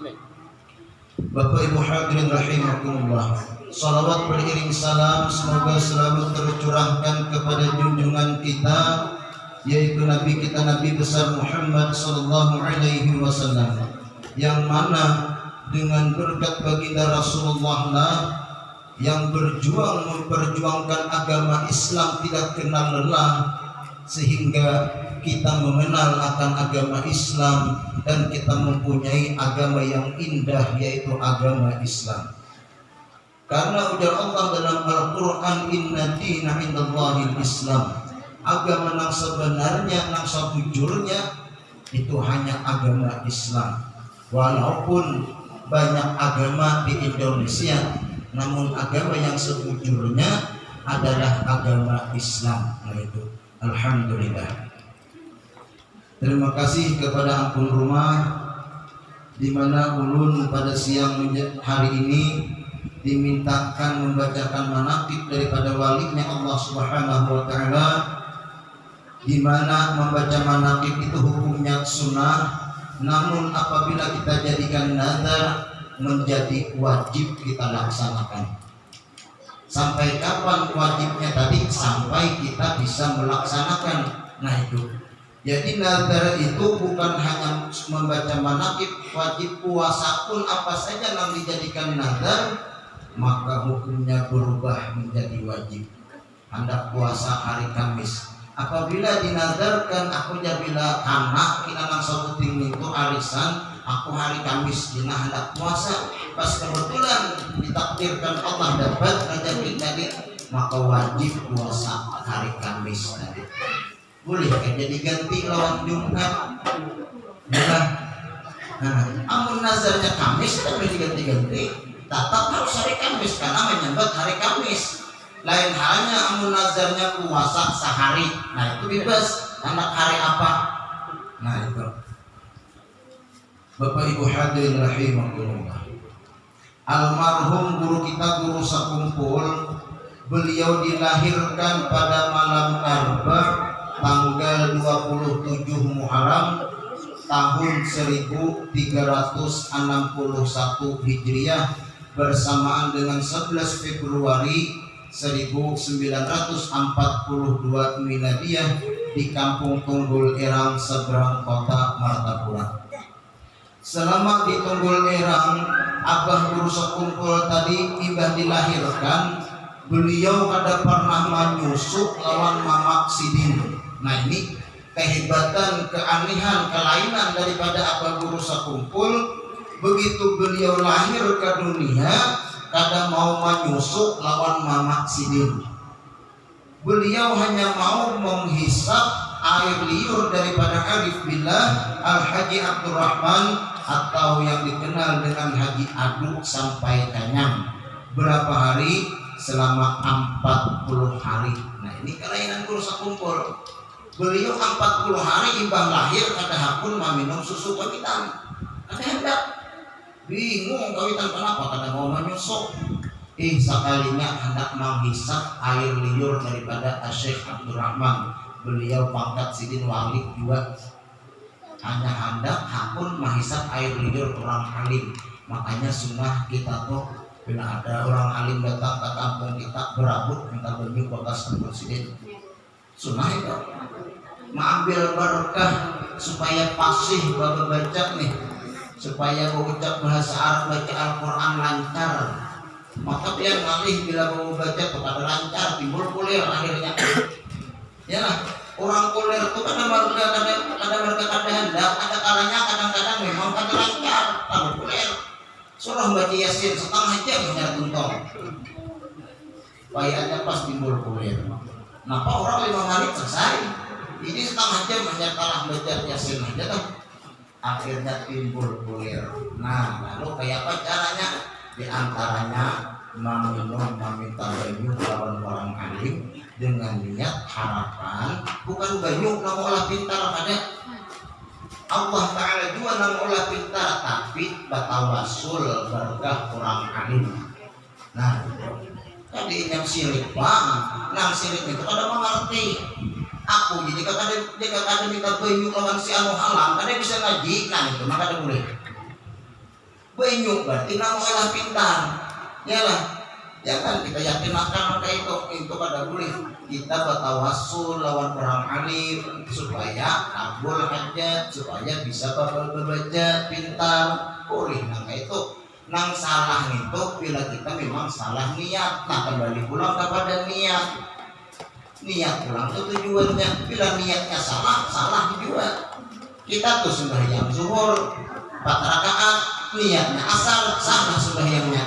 Bapak Ibu hadirin rahimakumullah. Salawat beriring salam semoga selalu tercurahkan kepada junjungan kita yaitu Nabi kita Nabi besar Muhammad sallallahu alaihi wasallam yang mana dengan berkat baginda Rasulullah lah yang berjuang memperjuangkan agama Islam tidak kenal lelah sehingga kita mengenal akan agama Islam dan kita mempunyai agama yang indah yaitu agama Islam. Karena ujar Allah dalam Al-Quran Inna dina indallahi Islam Agama yang sebenarnya, yang sebujurnya Itu hanya agama Islam. Walaupun banyak agama di Indonesia Namun agama yang sebujurnya adalah agama Islam Nah itu Alhamdulillah Terima kasih kepada Ampun Rumah di mana ulun pada siang hari ini dimintakan membacakan manakib daripada walinya Allah Subhanahu wa taala di mana membaca manakib itu hukumnya sunnah. Namun apabila kita jadikan nazar menjadi wajib kita laksanakan. Sampai kapan wajibnya tadi? Sampai kita bisa melaksanakan. Nah itu jadi nazar itu bukan hanya membaca manakib, wajib puasa pun apa saja yang dijadikan nazar, maka hukumnya berubah menjadi wajib. Hendak puasa hari Kamis. Apabila dinazarkan aku jabila anak kita langsung puting itu arisan, aku hari Kamis dina hendak puasa. Pas kebetulan ditakdirkan Allah dapat ngajabin tadi, maka wajib puasa hari Kamis tadi boleh kan jadi ganti lawan Jumat. Nah, nah amun nazarnya Kamis kan boleh diganti-ganti. Tetap harus hari Kamis karena menyambut hari Kamis. Lain halnya amun nazarnya puasa sehari. Nah itu bebas. Anak hari apa? Nah itu. Bapak Ibu hadirin rahimahullah Almarhum guru kita guru Sakumpul Beliau dilahirkan pada malam Arba tanggal 27 Muharram tahun 1361 Hijriah bersamaan dengan 11 Februari 1942 Miladiah di Kampung Tunggul Erang seberang kota Martapura. Selama di Tunggul Erang, Abah Guru Sekumpul tadi tiba dilahirkan, beliau ada pernah menyusuk lawan Mamak Sidin Nah ini kehebatan, keanehan, kelainan daripada apa guru sakumpul. Begitu beliau lahir ke dunia kadang mau menyusuk lawan mama sidin. Beliau hanya mau menghisap air liur daripada Arif Billah Al-Haji Abdurrahman atau yang dikenal dengan Haji Aduk sampai kenyang berapa hari? Selama 40 hari. Nah ini kelainan guru sakumpul beliau 40 hari imbang lahir kata hakun meminum susu kawitan kata hendak bingung kawitan kenapa? Kata mau menyusuk ih sekalinya hendak menghisap air liur daripada Syekh Abdurrahman. Beliau pangkat sidin wali juga. Hanya hendak hakun menghisap air liur orang alim. Makanya sunnah kita tuh bila ada orang alim datang ke kampung kita berabut minta benih bekas sidin itu mengambil berkah supaya pasih bapak baca nih. Supaya mengucap bahasa Arab baca Al-Quran lancar. Maka dia ngalih bila mau baca kepada lancar timbul kulir akhirnya. Ya lah orang kulir itu kadang mereka kadang kadang. Hendak ada kalanya kadang-kadang memang kadang lancar kalau kulir. Surah baca yasin setengah jam hanya tuntong. Bayarnya pas timbul kulir Kenapa orang lima menit selesai? ini setengah jam hanya kalah baca yasin aja tuh akhirnya timbul kulir. Nah lalu kayak apa caranya? Di antaranya meminum meminta banyu lawan orang alim dengan niat harapan. Bukan banyu namun olah pintar pada Allah Ta'ala juga namun olah pintar tapi batawasul berkah orang alim. Nah tadi yang sirik bang yang sirik itu kada mengerti aku jadi kakak dia kakak minta banyu lawan si anu halang kan bisa ngaji. Nah itu maka ada boleh banyu berarti nama olah pintar. Ya lah jangan kita yakin akan maka itu. Itu pada boleh kita bertawasul lawan orang alim supaya kabul hajat supaya bisa baca pintar. Boleh nah itu nang salah itu bila kita memang salah niat. Nah kembali pulang kepada niat. Niat pulang itu tujuannya. Bila niatnya salah salah juga. Kita tuh sembahyang zuhur empat rakaat niatnya asal salah sembahyangnya.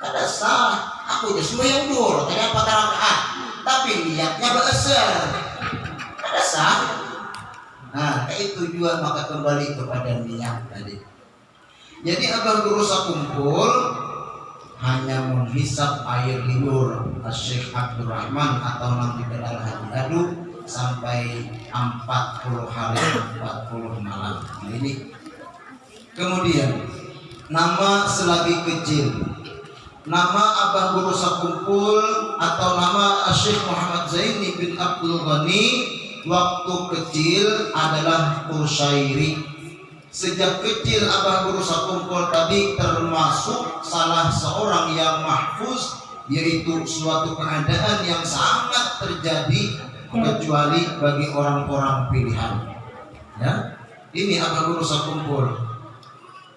Ada salah aku ya sembahyang dulu tadi apa rakaat. Tapi niatnya besar ada salah. Nah kayak tujuan maka kembali kepada niat tadi jadi abang guru kumpul hanya menghisap air liur. Syekh Abdurrahman atau nanti kenal hadi adu sampai 40 hari 40 malam. Nah ini. Kemudian nama selagi kecil. Nama Abah Guru Sakumpul atau nama Syekh Muhammad Zaini bin Abdul Ghani waktu kecil adalah Kusyairi sejak kecil Abah Guru Sakumpul tadi termasuk salah seorang yang mahfuz yaitu suatu keadaan yang sangat terjadi kecuali bagi orang-orang pilihan. Ya ini Abah Guru Sakumpul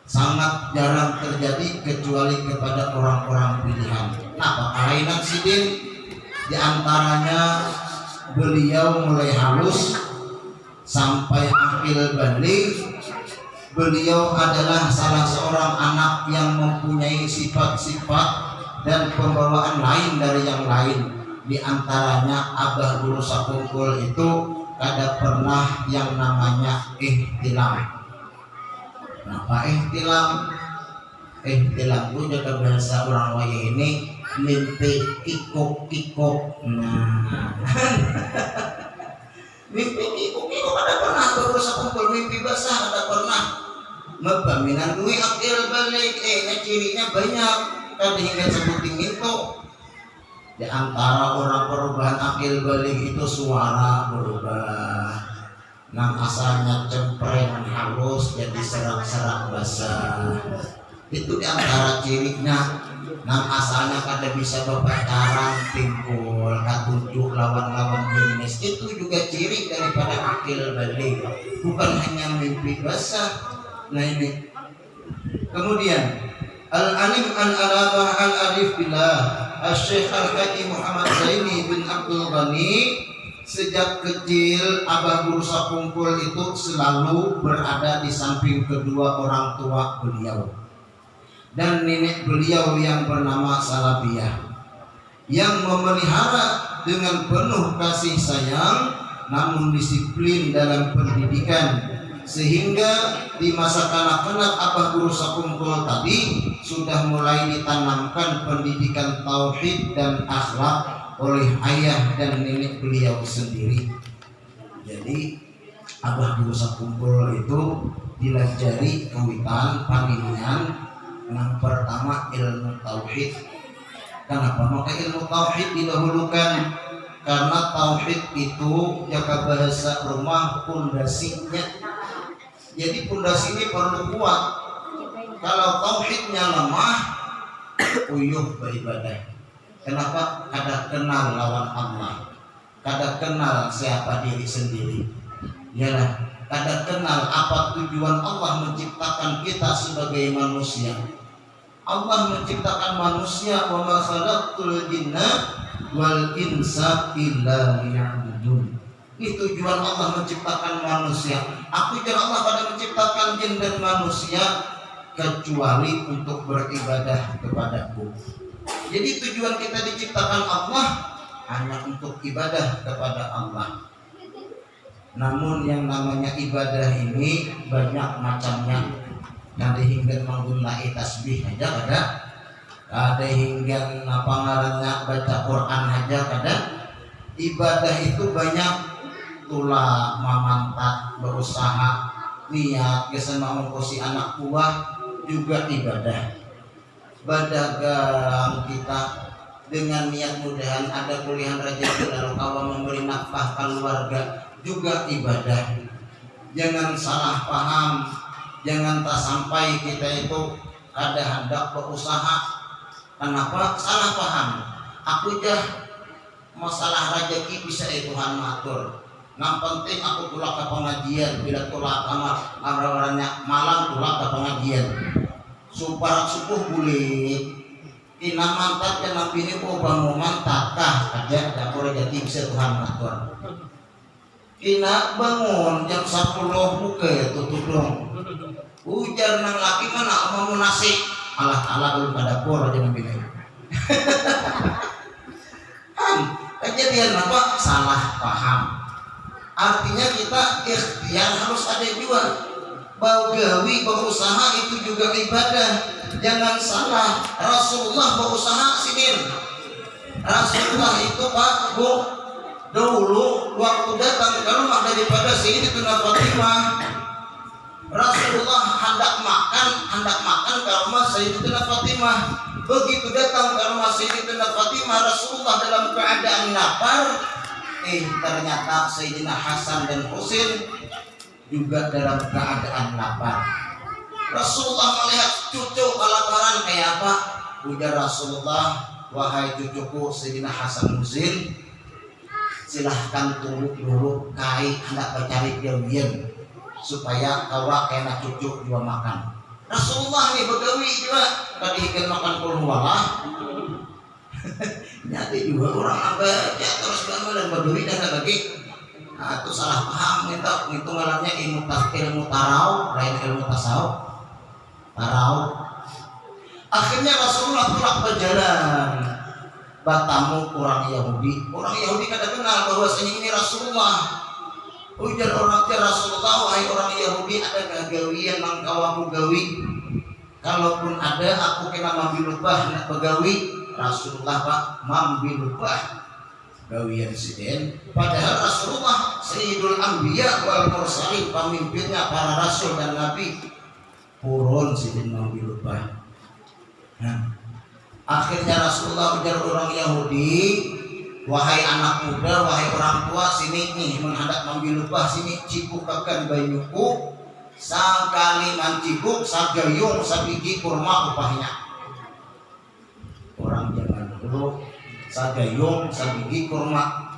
sangat jarang terjadi kecuali kepada orang-orang pilihan. Nah, kelainan sidin di antaranya beliau mulai halus sampai akhir balik beliau adalah salah seorang anak yang mempunyai sifat-sifat dan pembawaan lain dari yang lain. Di antaranya Abah Guru Sapungkul itu ada pernah yang namanya ihtilam. Pak ihtilam? Ihtilam itu jaga bahasa orang waya ini mimpi kikuk kikuk nah. Mimpi kikuk kikuk ada pernah berusaha kumpul mimpi basah ada pernah Mabaminan duit akil balik. Eh cirinya banyak. Tadi hingga sebutin itu di antara orang perubahan akil balik itu suara berubah. Nang asalnya cempreng halus jadi serak-serak basah. Itu di antara cirinya. Nang asalnya kada bisa berpacaran timbul katunjuk lawan-lawan jenis. Itu juga ciri daripada akil balik. Bukan hanya mimpi basah nah ini. Kemudian Al-Alim Al-Alamah Al-Arif Billah Al-Syekh Al-Haji Muhammad Zaini bin Abdul Ghani sejak kecil Abah Guru Sapungkul itu selalu berada di samping kedua orang tua beliau. Dan nenek beliau yang bernama Salabiyah yang memelihara dengan penuh kasih sayang namun disiplin dalam pendidikan sehingga di masa kanak-kanak Abah Guru Sapungkul tadi sudah mulai ditanamkan pendidikan tauhid dan akhlak oleh ayah dan nenek beliau sendiri. Jadi Abah Musa Kumpul itu dilajari kawitan paninian yang pertama ilmu tauhid. Kenapa? Maka ilmu tauhid didahulukan karena tauhid itu jaga bahasa rumah pondasinya. Jadi pondasi ini perlu kuat. Kalau tauhidnya lemah, uyuh beribadah Kenapa? Kada kenal lawan Allah. Kada kenal siapa diri sendiri. Yalah, kada kenal apa tujuan Allah menciptakan kita sebagai manusia. Allah menciptakan manusia wa ma khalaqtul jinna wal insa illa liya'budun. Ini tujuan Allah menciptakan manusia. Aku tujuan Allah pada menciptakan jin dan manusia kecuali untuk beribadah kepadaku. Jadi tujuan kita diciptakan Allah hanya untuk ibadah kepada Allah. Namun yang namanya ibadah ini banyak macamnya. Ada hingga menggunakan tasbih aja ada. Ada hingga apa baca Quran aja ada. Ibadah itu banyak tulah mamantat berusaha. Niat ke sana mengkosi anak buah juga ibadah. Berdagang kita dengan niat mudahan ada kuliah rezeki lalu kawan memberi nafkah keluarga juga ibadah. Jangan salah paham jangan tak sampai kita itu ada hendak berusaha. Kenapa? Salah paham. Aku jah masalah rezeki bisa Tuhan matur yang penting aku tulak ke pengajian bila tulak kamar orang-orangnya malam tulak ke pengajian. Supaya subuh boleh ina mantap ya nabi ini kok bangun mantap kah aja ada rezeki bisa Tuhan matur ina bangun jam 10 buka ya tutup dong. Ujar nang laki mana mau nasi Allah Allah belum pada pur aja nabi ini kejadian apa? Salah paham artinya kita ikhtiar harus ada juga bagawi berusaha itu juga ibadah. Jangan salah Rasulullah berusaha sinin Rasulullah itu Pak Bu dulu waktu datang ke rumah daripada Sayyidatuna Fatimah Rasulullah hendak makan hendak makan ke rumah Sayyidatuna Fatimah. Begitu datang ke rumah Sayyidatuna Fatimah Rasulullah dalam keadaan lapar eh ternyata Sayyidina Hasan dan Husain juga dalam keadaan lapar. Rasulullah melihat cucu kelaparan kayak apa? Ujar Rasulullah wahai cucuku Sayyidina Hasan Husain silahkan tunggu dulu kai hendak mencari biawian supaya kawa kena cucu juga makan. Rasulullah nih begawi juga tadi makan kulhuwalah nyati juga orang apa? Ya terus kamu dan berduri dan lagi nah, itu salah paham minta itu ngalamnya ilmu tas ilmu tarau lain ilmu tasawuf. Tarau. Akhirnya Rasulullah pulang berjalan batamu orang Yahudi. Orang Yahudi kada kenal bahwasanya ini Rasulullah. Ujar orang ke Rasulullah wahai orang Yahudi ada gagawian yang kawamu gawi kalaupun ada aku kena mambil lubah nak Rasulullah Pak mambil lubah gawian siden padahal Rasulullah Sayyidul Anbiya wal Mursalin pemimpinnya para rasul dan nabi. Purun sidin mambil nah, akhirnya Rasulullah ujar orang Yahudi. Wahai anak muda wahai orang tua sini nih menghadap mambil lubah sini cipukakan bayuku sakali mancibuk sagayung sabiji kurma upahnya. Orang dulu sagayung sabiji kurma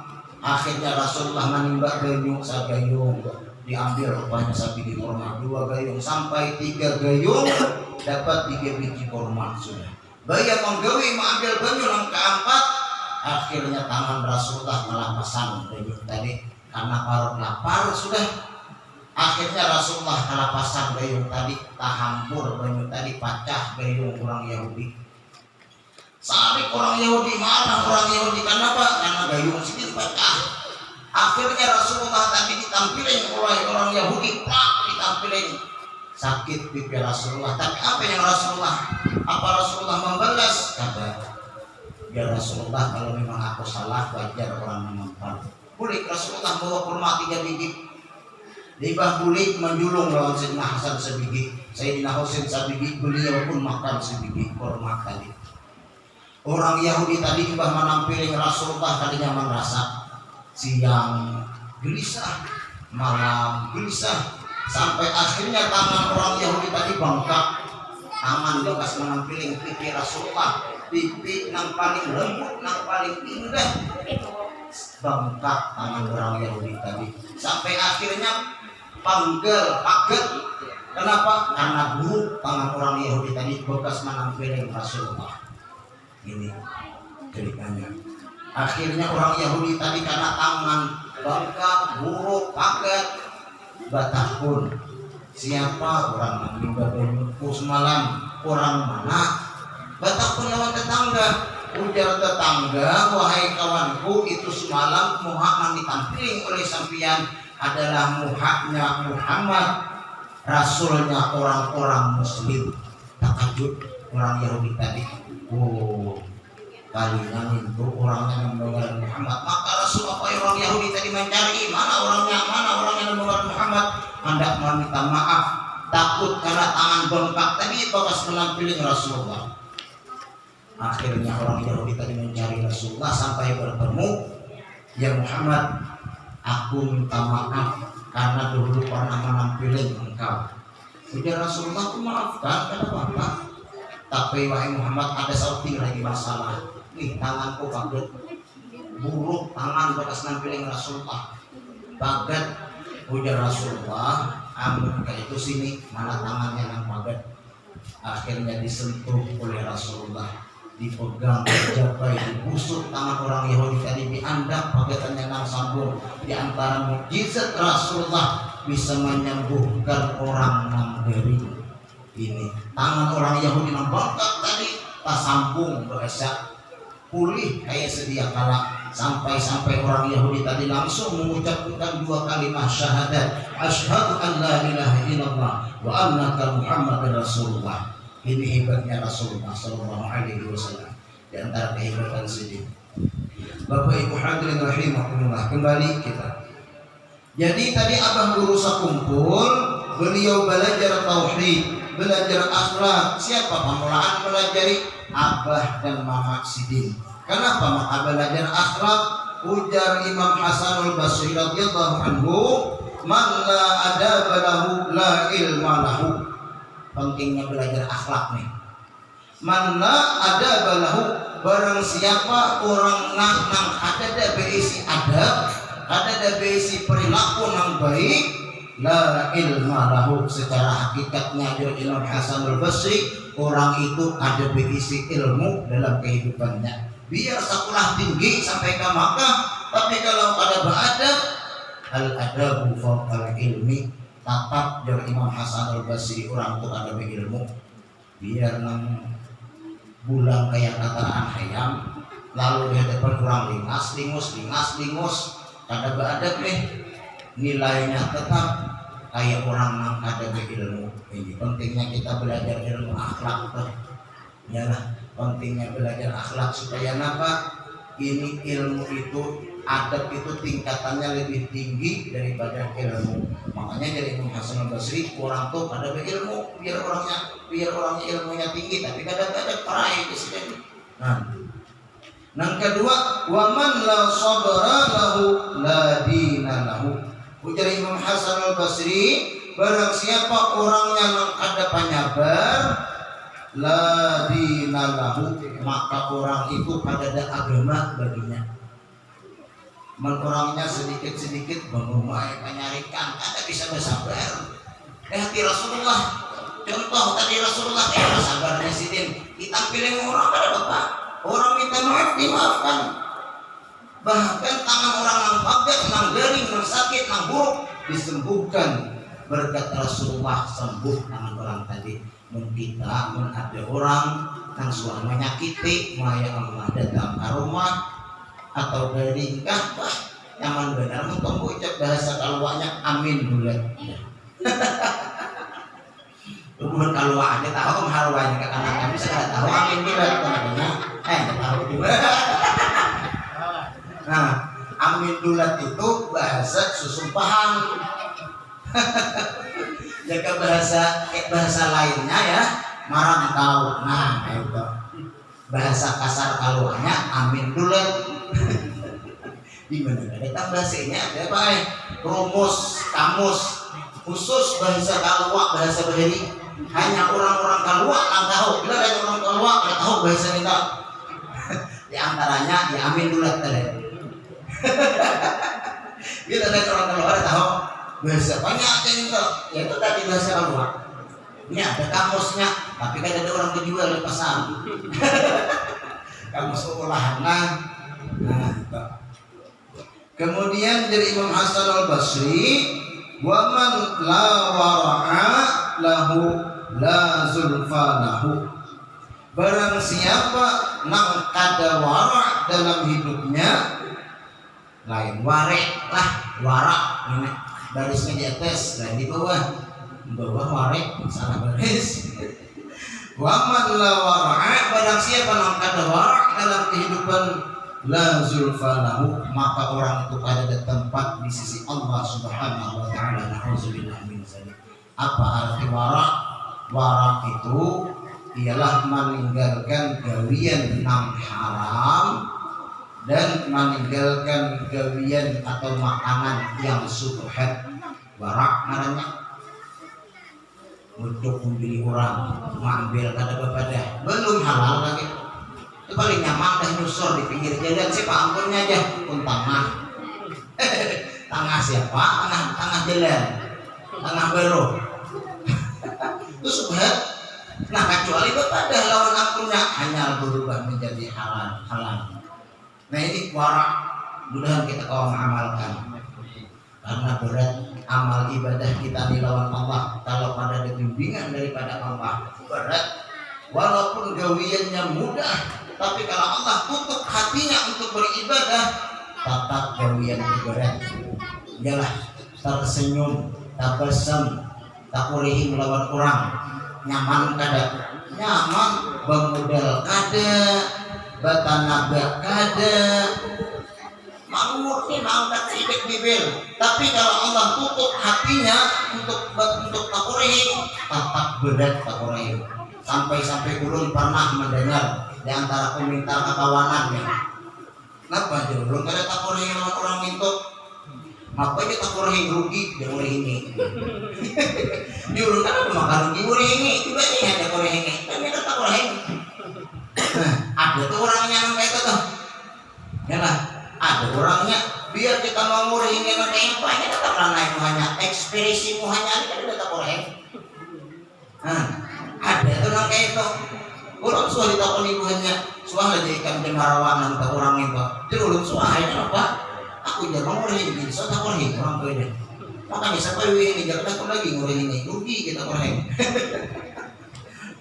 akhirnya Rasulullah menimba gayung sagayung diambil upahnya sabiji kurma. Dua gayung sampai tiga gayung dapat tiga biji kurma sudah. Bayar menggawi mengambil banyu yang keempat akhirnya tangan Rasulullah melampasan banyu tadi karena parut lapar sudah. Akhirnya Rasulullah pasang gayung tadi tahampur banyu tadi pacah gayung orang Yahudi Sarik orang Yahudi mana? Orang Yahudi karena apa karena gayung sedikit pecah akhirnya Rasulullah tadi ditampilin oleh orang Yahudi pak ditampilin. Sakit pipi Rasulullah. Tapi apa yang Rasulullah apa Rasulullah membalas? Kata ya Rasulullah kalau memang aku salah wajar orang menonton boleh Rasulullah bawa kurma tiga biji. Libah kulit menjulung lawan Sayyidina Hasan sebiji. Sayyidina Husain sebiji beliau pun makan sebiji kurma tadi orang Yahudi tadi juga menampilkan Rasulullah tadinya merasa siang gelisah malam gelisah. Sampai akhirnya tangan orang Yahudi tadi bengkak. Tangan bekas menampilkan pipi Rasulullah pipi yang paling lembut yang paling indah. Bengkak tangan orang Yahudi tadi. Sampai akhirnya panggil paket. Kenapa? Karena buruk tangan orang Yahudi tadi bekas menampilkan Rasulullah ini ceritanya. Akhirnya orang Yahudi tadi karena tangan bengkak buruk paket batah pun. Siapa orang meninggal badanku semalam? Orang mana? Batah pun lawan tetangga. Ujar tetangga wahai kawanku itu semalam Muhammad ditampilkan oleh sampian adalah muhaknya Muhammad. Rasulnya orang-orang muslim. Takjub orang Yahudi tadi oh palingan itu orangnya membawa Muhammad. Maka Rasul apa orang Yahudi tadi mencari? Mana orangnya? Mana orang yang membawa Muhammad? Hendak meminta maaf. Takut karena tangan bengkak. Tadi bekas menampilin Rasulullah. Akhirnya orang Yahudi tadi mencari Rasulullah sampai bertemu ya Muhammad. Aku minta maaf karena dulu pernah menampilin engkau. Ujar Rasulullah aku maafkan. Kenapa apa tapi wahai Muhammad ada satu lagi masalah. Nih tanganku kaget buruk tangan bekas nampiling Rasulullah. Bagat ujar Rasulullah amun ke itu sini mana tangannya yang bagat? Akhirnya disentuh oleh Rasulullah. Dipegang dijabai dibusuk tangan orang Yahudi tadi diandak paketannya nang sambung di antara mukjizat Rasulullah bisa menyembuhkan orang gering ini tangan orang Yahudi bangkat tadi tak sambung dosa pulih kayak sedia kala. Sampai-sampai orang Yahudi tadi langsung mengucapkan dua kalimat syahadat. Asyhadu an la ilaha illallah wa annaka muhammadar rasulullah. Ini hebatnya Rasulullah Sallallahu Alaihi Wasallam. Di antara kehebatan sendiri. Bapak Ibu hadirin rahimahullah kembali kita. Jadi tadi abah guru kumpul, beliau belajar tauhid, belajar akhlak. Siapa pemulaan belajari abah dan mama Sidin. Kenapa maka belajar akhlak? Ujar Imam Hasanul Basri radhiyallahu anhu, "Man la adaba lahu la ilma lahu." pentingnya belajar akhlak nih mana ada balahu barang siapa orang nang nang ada ada adab ada ada perilaku nang baik la ilma lahu. Secara hakikatnya dari Imam Hasan al Basri orang itu ada berisi ilmu dalam kehidupannya. Biar sekolah tinggi sampai ke Makkah tapi kalau ada beradab al adabu fawqal ilmi. Tapak dari Imam Hasan al Basri orang tuh ada ilmu. Biar nang bulan kayak kataan ayam lalu di depan kurang lingas lingus lingas lingus. Kada beradab nih nilainya tetap kayak orang ada ilmu. Ini pentingnya kita belajar ilmu akhlak tuh lah pentingnya belajar akhlak supaya apa ini ilmu itu adab itu tingkatannya lebih tinggi daripada ilmu. Makanya dari Imam Hasan Basri orang tuh pada berilmu biar orangnya biar orangnya ilmunya tinggi tapi kadang-kadang perai di sini. Nah. Yang kedua waman la sabara lahu ujar Imam Hasan al Basri barang siapa orangnya yang ada penyabar la dina lahu maka orang itu pada ada agama baginya. Menguranginya sedikit-sedikit mengumai menyarikan ada bisa bersabar. Eh hati Rasulullah contoh tadi Rasulullah eh sabar presiden. Kita pilih orang pada bapak orang minta maaf dimaafkan bahkan tangan orang yang pagat yang garing yang sakit yang buruk disembuhkan. Berkat Rasulullah sembuh tangan orang tadi. Mun kita mun ada orang yang suami menyakiti maya Allah datang ke rumah atau dari bah nyaman benar? Untuk ucap bahasa kaluanya amin bulat kalau ada tahu haluannya ke kanan kami saya tahu amin bulat namanya eh tahu juga nah amin bulat itu bahasa susumpahan jaga bahasa eh, bahasa lainnya ya marah tahu. Nah itu bahasa kasar kaluannya amin bulat di mana ada bahasanya ada apa ya rumus kamus. Khusus bahasa kalua bahasa bahari hanya orang-orang kalua yang tahu. Bila ada orang kalua yang tahu bahasa kita. Di antaranya ya amin dulu tadi bila ada orang yang tahu bahasa banyak yang itu ya itu tadi bahasa kalua ini ada kamusnya tapi kan ada orang menjual di pasar. Kamus nah Nah, Kemudian dari Imam Hasan al Basri, waman la wara'a lahu la zulfa lahu. Barang siapa nang kada wara dalam hidupnya, lain warek lah warak ini. Barisnya di atas lain di bawah. Bawah warek salah baris. Waman la wara'a barang siapa nang kada warak dalam kehidupan la zulfalahu maka orang itu ada tempat di sisi Allah Subhanahu wa taala. Nauzubillah min zalik. Apa arti warak? Warak itu ialah meninggalkan gawian yang haram dan meninggalkan gawian atau makanan yang subhat. Warak namanya. Untuk membeli orang mengambil kada kepada. Belum halal lagi. Itu paling nyaman dah nyusur di pinggir jalan. Sih pak ampunnya aja. Pun tengah tengah siapa? Tengah tengah jalan. Tengah belok itu subhat. Nah kecuali kepada lawan ampunnya. Hanya berubah menjadi halal halal nah ini warak mudah kita kau mengamalkan karena berat amal ibadah kita di lawan Allah. Kalau pada bimbingan daripada Allah berat. Walaupun gawiannya mudah tapi kalau Allah tutup hatinya untuk beribadah tetap gawian berat. Ialah tersenyum tabasam tak boleh melawan orang. Nyaman kada? Nyaman. Bangmodal kada batanaga kada makmur nih mau tak sedikit bibir. Tapi kalau Allah tutup hatinya untuk untuk takurehi tetap berat takurehi sampai-sampai ulun pernah mendengar di antara peminta kawanannya kenapa aja belum ada takurehi sama orang minta apa aja takurehi rugi dia ini di ulun kan makan rugi mulai ini juga nih ada kurehi ini tapi ada takurehi ada tuh orangnya kayak itu tuh. Ya lah ada orangnya. Biar kita mau ini kayak banyak tetap naik hanya ekspresimu hanya ini kan tetap orang nah, ada tuh orang kayak itu orang suah ditakon ibunya suah aja ikan jemarawanan ke orang itu. Jadi ulun suah ini apa? Aku jangan mau ini so tak orang ini orang ini. Makanya sampai ini jangan aku lagi ngurus ini. Rugi kita orang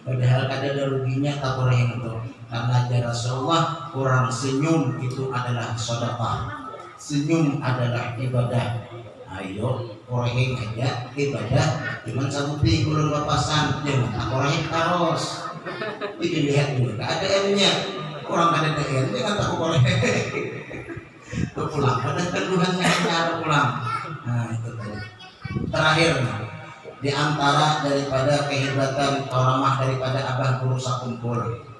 padahal ada ruginya tak orang itu karena ajar Rasulullah orang senyum itu adalah sedekah. Senyum adalah ibadah. Ayo koreng aja ibadah. Cuman satu pi kulun lepasan. Jangan tak koreng karos itu lihat dulu keadaannya orang ada dengan jangan tak koreng. Itu pulang pada keduhannya hanya pulang. Nah itu tadi. Terakhir di antara daripada kehebatan orang daripada abah guru sakumpul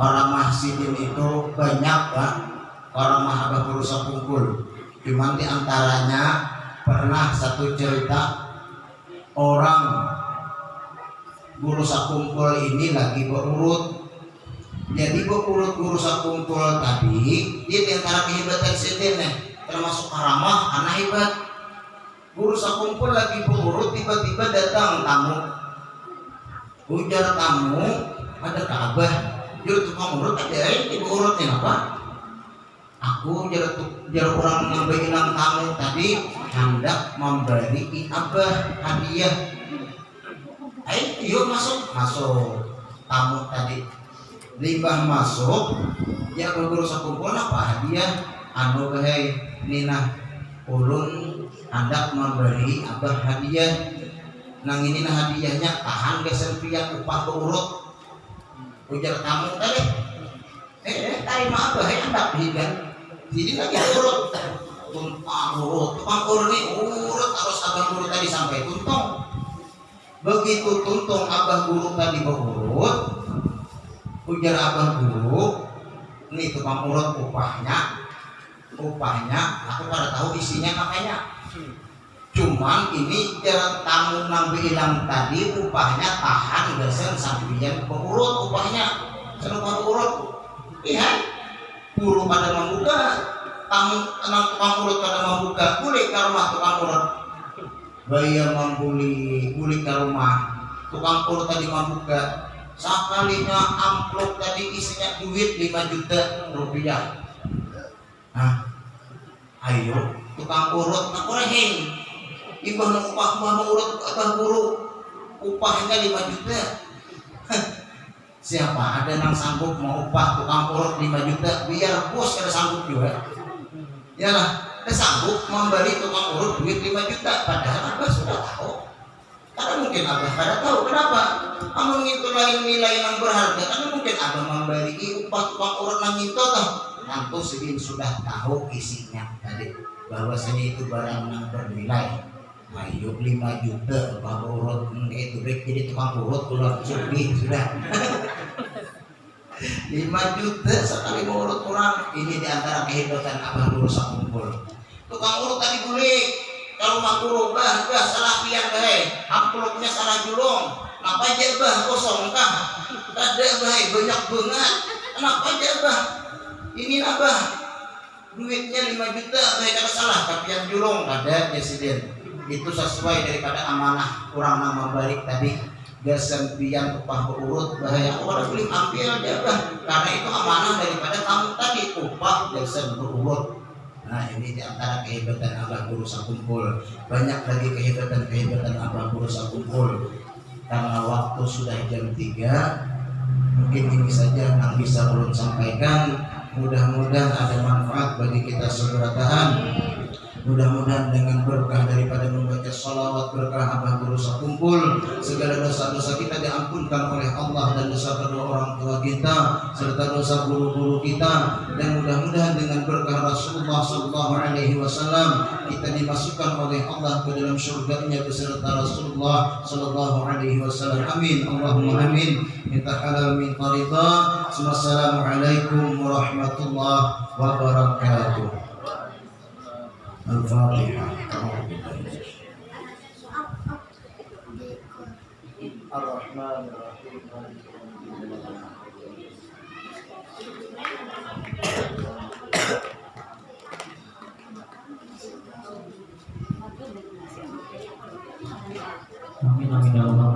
Orang mahsidin itu banyak pak. Orang mahabah berusaha kumpul. Cuman di antaranya pernah satu cerita Orang berusaha kumpul ini lagi berurut Jadi berurut berusaha kumpul tadi Dia di antara kehebatan sidin Termasuk karamah anak hebat. Berusaha kumpul lagi berurut Tiba-tiba datang tamu. Ujar tamu Ada Ka'bah jadi tukang urut aja ibu urutnya apa? Aku jadi orang yang bilang kamu tadi hendak memberi abah hadiah. Ayo yuk masuk. Masuk. Tamu tadi. Limbah masuk. Ya guru sekumpul apa hadiah? Anu bahai nina. Ulun hendak memberi abah hadiah. Nang ini nah hadiahnya tahan kesempian upah urut ujar kamu tadi. Eh tadi maaf ya hendak hidan. Jadi lagi urut. Tumpang urut. Tumpang urut nih urut harus abang guru tadi sampai tuntung. Begitu tuntung abang guru tadi berurut ujar abang guru nih tukang urut upahnya upahnya. Aku pada tahu isinya makanya cuman ini jalan tamu nang bilang tadi upahnya tahan gesen sampian pengurut upahnya. Senupang urut iya. Buru pada membuka tamu nang tukang urut pada membuka boleh ke rumah tukang urut. Bayar membuli boleh ke rumah. Tukang urut tadi membuka sekalinya amplop tadi isinya duit 5 juta rupiah. Nah ayo tukang urut nak nak upah mah urut abah guru upahnya 5 juta. Siapa ada yang sanggup mau upah tukang urut 5 juta biar bos ada sanggup juga. Ya lah, ada sanggup memberi tukang urut duit 5 juta padahal abah sudah tahu. Karena mungkin abah kada tahu kenapa. Kamu itu lain nilai yang berharga karena mungkin abah memberi upah tukang urut nang itu. Nanti segini sudah tahu isinya tadi bahwasanya itu barang yang bernilai Ayo 5 juta tukang urut. Itu break jadi tukang urut keluar sudah sudah. 5 juta sekali urut kurang ini di antara kehebatan abah urus kumpul tukang urut tadi boleh kalau mak guru bah bah salah pian bahai amplopnya salah julung apa aja bah kosong kah ada bahai banyak banget. Kenapa aja bah. Ini apa duitnya 5 juta bahai kata salah tapi yang julung ada presiden itu sesuai daripada amanah kurang nama balik tadi. Gasan pian upah berurut bahaya. Orang boleh ambil aja bah karena itu amanah daripada kamu tadi upah gasan berurut. Nah ini di antara kehebatan Abah Guru Sakumpul. Banyak lagi kehebatan-kehebatan Abah Guru Sakumpul. Karena waktu sudah jam 3 Mungkin ini saja yang bisa ulun sampaikan. Mudah-mudahan ada manfaat bagi kita segera tahan. Mudah-mudahan dengan berkah kumpul segala dosa-dosa kita diampunkan oleh Allah dan dosa kedua orang tua kita serta dosa guru-guru kita. Dan mudah-mudahan dengan berkah Rasulullah Sallallahu Alaihi Wasallam kita dimasukkan oleh Allah ke dalam surga-Nya beserta Rasulullah Sallallahu Alaihi Wasallam. Amin. Allahumma amin. Minta halal min tarida Assalamualaikum warahmatullahi wabarakatuh. Al-Fatihah الرحمن الرحيم